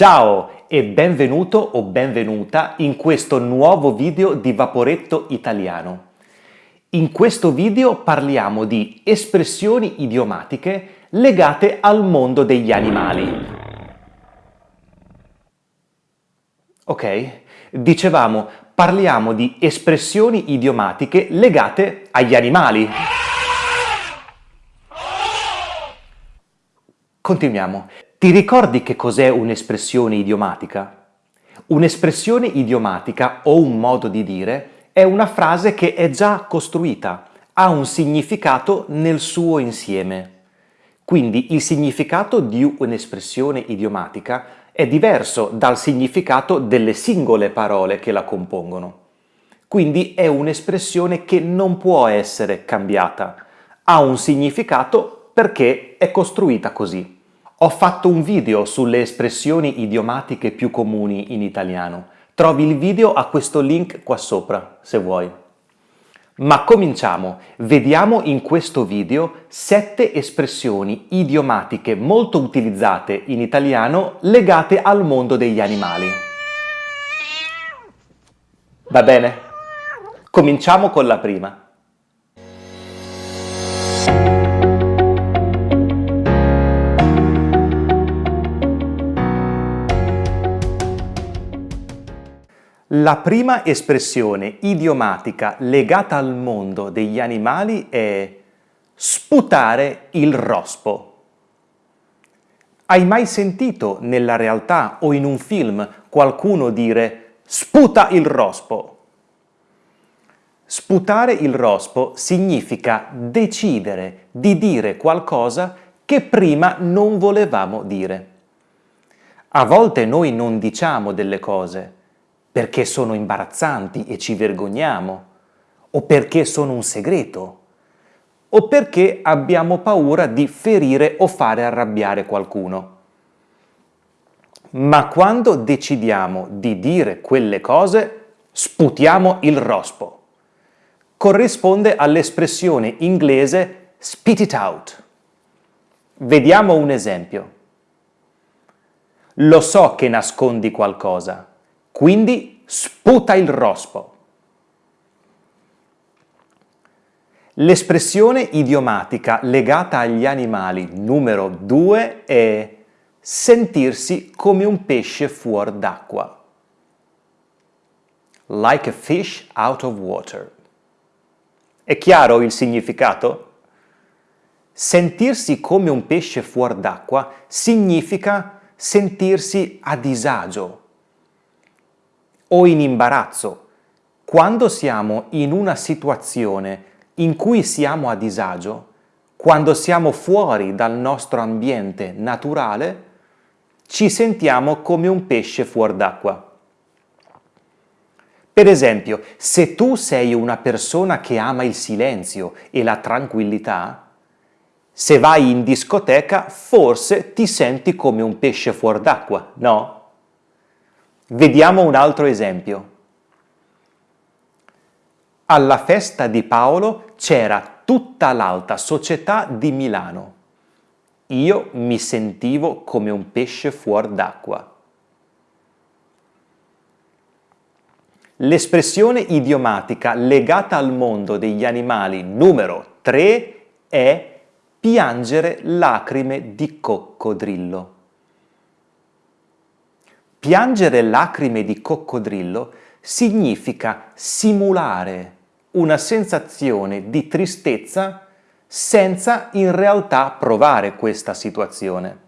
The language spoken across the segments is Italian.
Ciao e benvenuto o benvenuta in questo nuovo video di Vaporetto Italiano. In questo video parliamo di espressioni idiomatiche legate al mondo degli animali. Ok? Dicevamo, parliamo di espressioni idiomatiche legate agli animali. Continuiamo. Ti ricordi che cos'è un'espressione idiomatica? Un'espressione idiomatica o un modo di dire è una frase che è già costruita, ha un significato nel suo insieme. Quindi il significato di un'espressione idiomatica è diverso dal significato delle singole parole che la compongono. Quindi è un'espressione che non può essere cambiata. Ha un significato perché è costruita così. Ho fatto un video sulle espressioni idiomatiche più comuni in italiano. Trovi il video a questo link qua sopra, se vuoi. Ma cominciamo! Vediamo in questo video sette espressioni idiomatiche molto utilizzate in italiano legate al mondo degli animali. Va bene? Cominciamo con la prima. La prima espressione idiomatica legata al mondo degli animali è sputare il rospo. Hai mai sentito nella realtà o in un film qualcuno dire sputa il rospo? Sputare il rospo significa decidere di dire qualcosa che prima non volevamo dire. A volte noi non diciamo delle cose, perché sono imbarazzanti e ci vergogniamo, o perché sono un segreto, o perché abbiamo paura di ferire o fare arrabbiare qualcuno. Ma quando decidiamo di dire quelle cose, sputiamo il rospo. Corrisponde all'espressione inglese spit it out. Vediamo un esempio. Lo so che nascondi qualcosa, quindi sputa il rospo. L'espressione idiomatica legata agli animali numero 2 è sentirsi come un pesce fuor d'acqua. Like a fish out of water. È chiaro il significato? Sentirsi come un pesce fuor d'acqua significa sentirsi a disagio, o in imbarazzo. Quando siamo in una situazione in cui siamo a disagio, quando siamo fuori dal nostro ambiente naturale, ci sentiamo come un pesce fuor d'acqua. Per esempio, se tu sei una persona che ama il silenzio e la tranquillità, se vai in discoteca forse ti senti come un pesce fuor d'acqua, no? Vediamo un altro esempio. Alla festa di Paolo c'era tutta l'alta società di Milano. Io mi sentivo come un pesce fuor d'acqua. L'espressione idiomatica legata al mondo degli animali numero 3 è piangere lacrime di coccodrillo. Piangere lacrime di coccodrillo significa simulare una sensazione di tristezza senza in realtà provare questa situazione.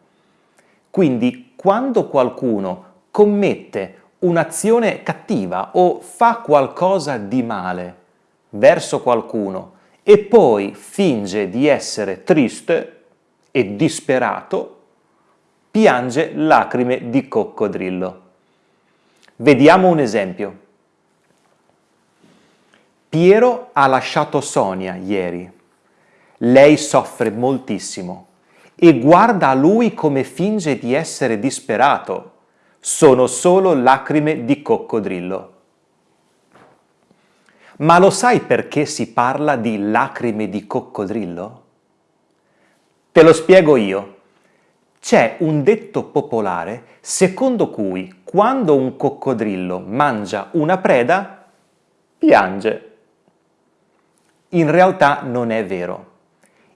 Quindi quando qualcuno commette un'azione cattiva o fa qualcosa di male verso qualcuno e poi finge di essere triste e disperato, piange lacrime di coccodrillo. Vediamo un esempio. Piero ha lasciato Sonia ieri. Lei soffre moltissimo e guarda a lui come finge di essere disperato. Sono solo lacrime di coccodrillo. Ma lo sai perché si parla di lacrime di coccodrillo? Te lo spiego io. C'è un detto popolare secondo cui quando un coccodrillo mangia una preda, piange. In realtà non è vero.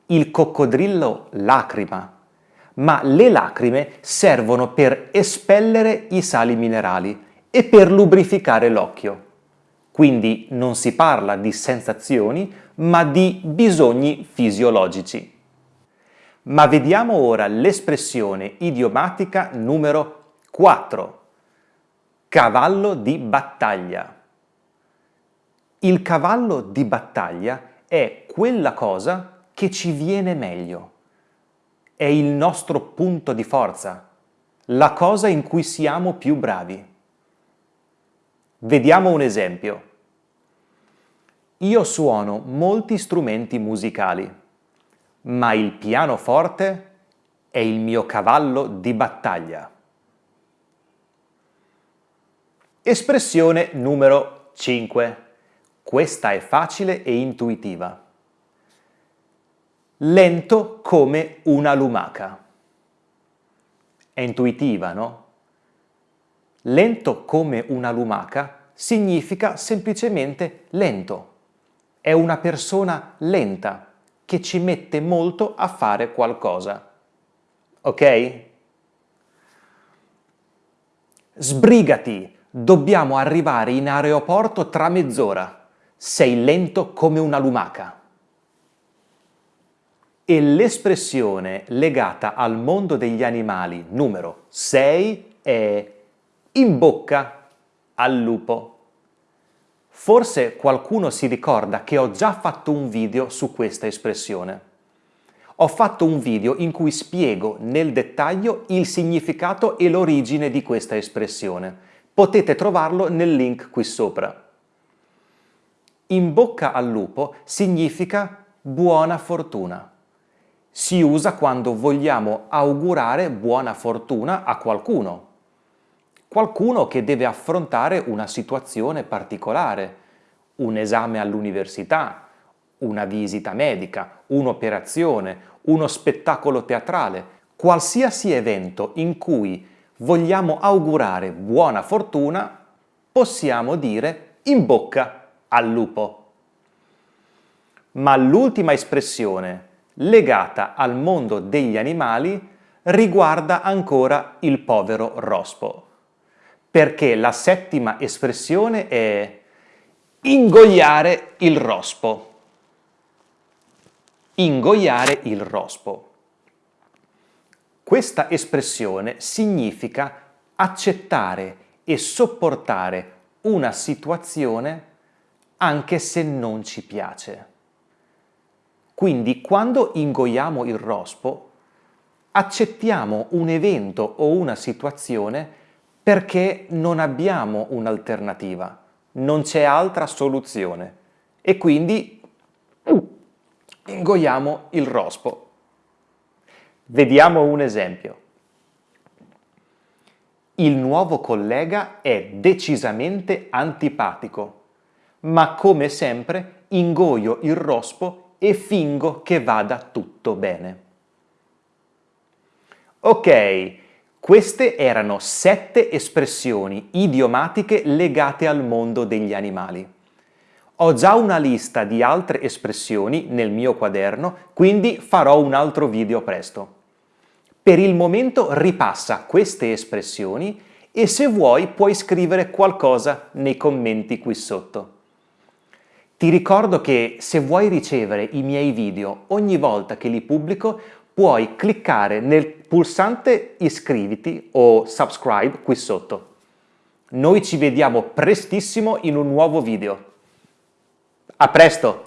Il coccodrillo lacrima, ma le lacrime servono per espellere i sali minerali e per lubrificare l'occhio. Quindi non si parla di sensazioni, ma di bisogni fisiologici. Ma vediamo ora l'espressione idiomatica numero 4. Cavallo di battaglia. Il cavallo di battaglia è quella cosa che ci viene meglio. È il nostro punto di forza, la cosa in cui siamo più bravi. Vediamo un esempio. Io suono molti strumenti musicali ma il pianoforte è il mio cavallo di battaglia. Espressione numero 5. Questa è facile e intuitiva. Lento come una lumaca. È intuitiva, no? Lento come una lumaca significa semplicemente lento. È una persona lenta che ci mette molto a fare qualcosa. Ok? Sbrigati, dobbiamo arrivare in aeroporto tra mezz'ora. Sei lento come una lumaca. E l'espressione legata al mondo degli animali numero 6 è in bocca al lupo. Forse qualcuno si ricorda che ho già fatto un video su questa espressione. Ho fatto un video in cui spiego nel dettaglio il significato e l'origine di questa espressione. Potete trovarlo nel link qui sopra. In bocca al lupo significa buona fortuna. Si usa quando vogliamo augurare buona fortuna a qualcuno, qualcuno che deve affrontare una situazione particolare, un esame all'università, una visita medica, un'operazione, uno spettacolo teatrale, qualsiasi evento in cui vogliamo augurare buona fortuna, possiamo dire in bocca al lupo. Ma l'ultima espressione legata al mondo degli animali riguarda ancora il povero rospo perché la settima espressione è ingoiare il rospo. Ingoiare il rospo. Questa espressione significa accettare e sopportare una situazione anche se non ci piace. Quindi quando ingoiamo il rospo accettiamo un evento o una situazione perché non abbiamo un'alternativa, non c'è altra soluzione e quindi ingoiamo il rospo. Vediamo un esempio. Il nuovo collega è decisamente antipatico, ma come sempre ingoio il rospo e fingo che vada tutto bene. Ok, queste erano sette espressioni idiomatiche legate al mondo degli animali. Ho già una lista di altre espressioni nel mio quaderno, quindi farò un altro video presto. Per il momento ripassa queste espressioni e se vuoi puoi scrivere qualcosa nei commenti qui sotto. Ti ricordo che se vuoi ricevere i miei video ogni volta che li pubblico puoi cliccare nel pulsante iscriviti o subscribe qui sotto. Noi ci vediamo prestissimo in un nuovo video. A presto!